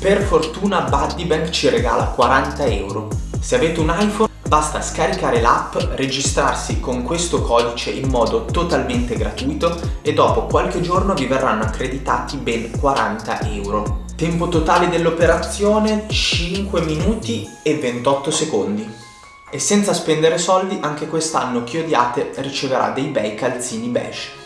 Per fortuna Buddy Bank ci regala 40 euro. Se avete un iPhone basta scaricare l'app, registrarsi con questo codice in modo totalmente gratuito e dopo qualche giorno vi verranno accreditati ben 40 euro. Tempo totale dell'operazione 5 minuti e 28 secondi. E senza spendere soldi anche quest'anno Chiodiate riceverà dei bei calzini beige.